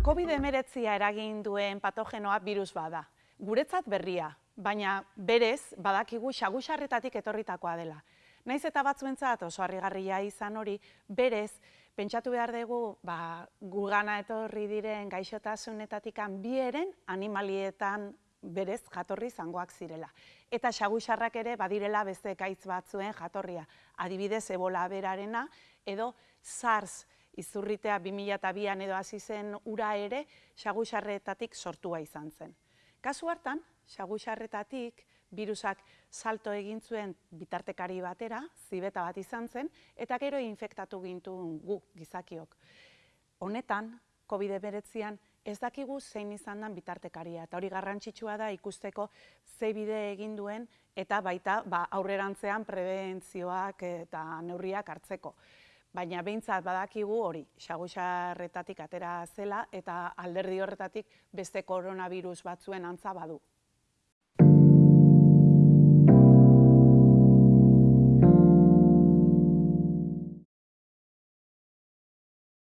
COVID-19 eragin duen patogenoa virus bada. Guretzat berria, baina berez badakigu xagusarretatik etorritakoa dela. Naiz eta batzuentzat oso harrigarria izan hori, berez pentsatu behar dugu ba, gugana etorri diren gaixotasunetatik bieren animalietan berez jatorri zangoak zirela. Eta xagusarrak ere badirela beste ekaitz batzuen jatorria. Adibidez, ebola berarena edo SARS izurritea 2002an edo hasi zen ura ere xagusarretatik sortua izan zen. Kasu hartan, xagusarretatik virusak salto egin zuen bitartekari batera, zibeta bat izan zen, eta gero infektatu gintu gu gizakiok. Honetan, COVID-19 ez dakigu zein izan den bitartekaria, eta hori garrantzitsua da ikusteko ze bide egin duen eta baita ba, aurrerantzean prebentzioak eta neurriak hartzeko baina behintzat badakigu hori, xagusarretatik atera zela eta alderdi horretatik beste koronavirus batzuen antza badu.